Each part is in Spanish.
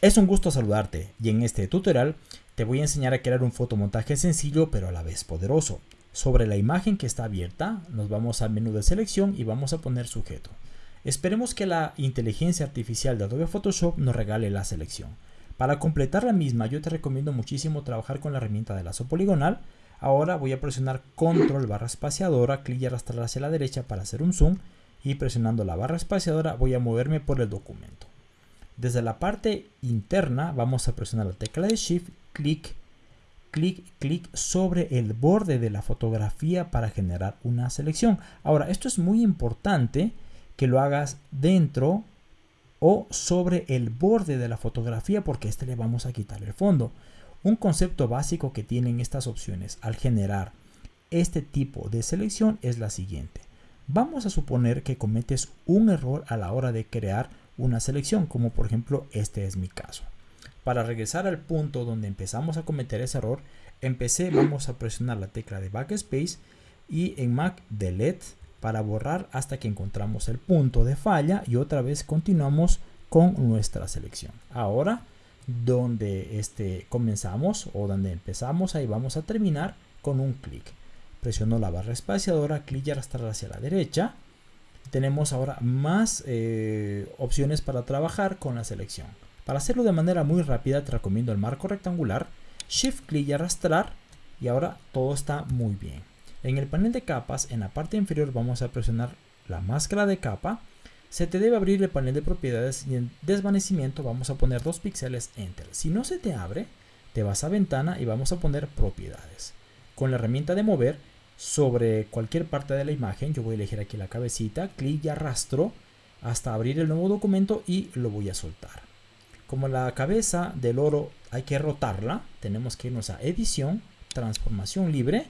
Es un gusto saludarte y en este tutorial te voy a enseñar a crear un fotomontaje sencillo pero a la vez poderoso. Sobre la imagen que está abierta nos vamos al menú de selección y vamos a poner sujeto. Esperemos que la inteligencia artificial de Adobe Photoshop nos regale la selección. Para completar la misma yo te recomiendo muchísimo trabajar con la herramienta de lazo poligonal. Ahora voy a presionar control barra espaciadora, clic y arrastrar hacia la derecha para hacer un zoom y presionando la barra espaciadora voy a moverme por el documento. Desde la parte interna vamos a presionar la tecla de Shift, clic, clic, clic sobre el borde de la fotografía para generar una selección. Ahora, esto es muy importante que lo hagas dentro o sobre el borde de la fotografía porque este le vamos a quitar el fondo. Un concepto básico que tienen estas opciones al generar este tipo de selección es la siguiente. Vamos a suponer que cometes un error a la hora de crear una selección, como por ejemplo este es mi caso. Para regresar al punto donde empezamos a cometer ese error, empecé, vamos a presionar la tecla de Backspace y en Mac Delete para borrar hasta que encontramos el punto de falla y otra vez continuamos con nuestra selección. Ahora, donde este, comenzamos o donde empezamos, ahí vamos a terminar con un clic. Presiono la barra espaciadora, clic y arrastrar hacia la derecha tenemos ahora más eh, opciones para trabajar con la selección. Para hacerlo de manera muy rápida te recomiendo el marco rectangular, Shift clic y arrastrar y ahora todo está muy bien. En el panel de capas, en la parte inferior vamos a presionar la máscara de capa. Se te debe abrir el panel de propiedades y en desvanecimiento vamos a poner dos píxeles Enter. Si no se te abre, te vas a ventana y vamos a poner propiedades. Con la herramienta de mover sobre cualquier parte de la imagen. Yo voy a elegir aquí la cabecita, clic y arrastro hasta abrir el nuevo documento y lo voy a soltar. Como la cabeza del oro hay que rotarla, tenemos que irnos a edición, transformación libre,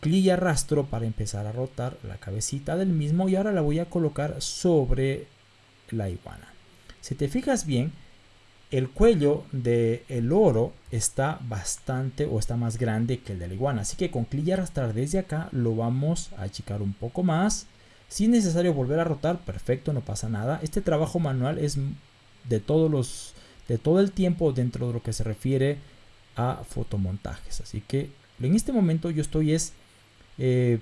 clic y arrastro para empezar a rotar la cabecita del mismo y ahora la voy a colocar sobre la iguana. Si te fijas bien, el cuello del oro está bastante o está más grande que el de la iguana. Así que con clic y arrastrar desde acá lo vamos a achicar un poco más. Si es necesario volver a rotar, perfecto, no pasa nada. Este trabajo manual es de todos los de todo el tiempo dentro de lo que se refiere a fotomontajes. Así que en este momento yo estoy es eh,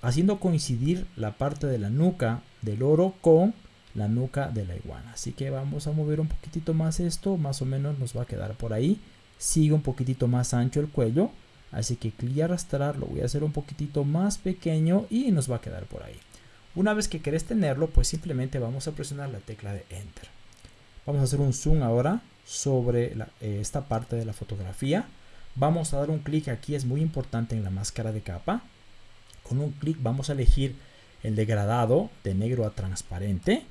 haciendo coincidir la parte de la nuca del oro con la nuca de la iguana. Así que vamos a mover un poquitito más esto, más o menos nos va a quedar por ahí. Sigue un poquitito más ancho el cuello, así que clic y arrastrar lo voy a hacer un poquitito más pequeño y nos va a quedar por ahí. Una vez que querés tenerlo, pues simplemente vamos a presionar la tecla de Enter. Vamos a hacer un zoom ahora sobre eh, esta parte de la fotografía. Vamos a dar un clic aquí, es muy importante en la máscara de capa. Con un clic vamos a elegir el degradado de negro a transparente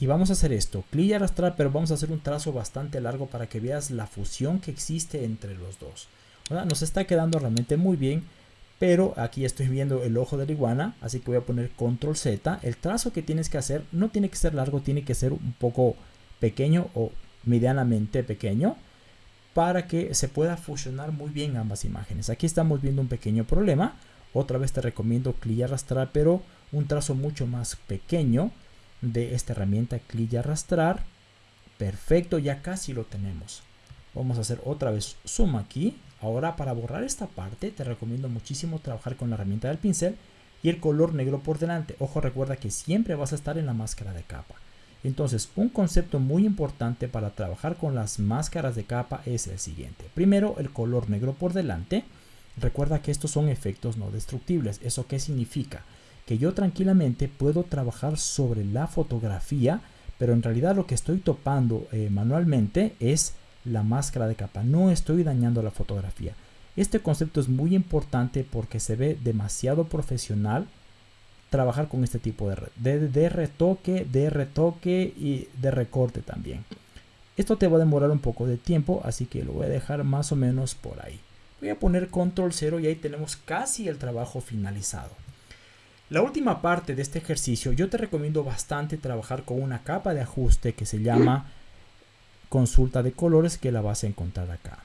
y vamos a hacer esto, clic y arrastrar, pero vamos a hacer un trazo bastante largo para que veas la fusión que existe entre los dos. Nos está quedando realmente muy bien, pero aquí estoy viendo el ojo de la iguana, así que voy a poner control Z. El trazo que tienes que hacer no tiene que ser largo, tiene que ser un poco pequeño o medianamente pequeño para que se pueda fusionar muy bien ambas imágenes. Aquí estamos viendo un pequeño problema. Otra vez te recomiendo clic y arrastrar, pero un trazo mucho más pequeño de esta herramienta clic y arrastrar. Perfecto ya casi lo tenemos. Vamos a hacer otra vez zoom aquí. Ahora para borrar esta parte te recomiendo muchísimo trabajar con la herramienta del pincel y el color negro por delante. Ojo recuerda que siempre vas a estar en la máscara de capa. Entonces un concepto muy importante para trabajar con las máscaras de capa es el siguiente. Primero el color negro por delante. Recuerda que estos son efectos no destructibles. Eso qué significa que yo tranquilamente puedo trabajar sobre la fotografía, pero en realidad lo que estoy topando eh, manualmente es la máscara de capa, no estoy dañando la fotografía. Este concepto es muy importante porque se ve demasiado profesional trabajar con este tipo de, de, retoque, de retoque y de recorte también. Esto te va a demorar un poco de tiempo, así que lo voy a dejar más o menos por ahí. Voy a poner control 0 y ahí tenemos casi el trabajo finalizado. La última parte de este ejercicio yo te recomiendo bastante trabajar con una capa de ajuste que se llama consulta de colores que la vas a encontrar acá.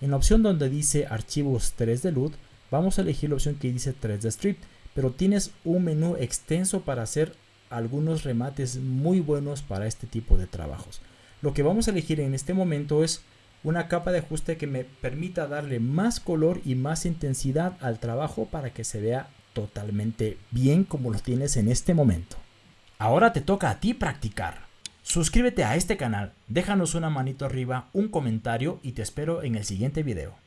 En la opción donde dice archivos 3 de LUT vamos a elegir la opción que dice 3 de strip pero tienes un menú extenso para hacer algunos remates muy buenos para este tipo de trabajos. Lo que vamos a elegir en este momento es una capa de ajuste que me permita darle más color y más intensidad al trabajo para que se vea totalmente bien como lo tienes en este momento. Ahora te toca a ti practicar. Suscríbete a este canal, déjanos una manito arriba, un comentario y te espero en el siguiente video.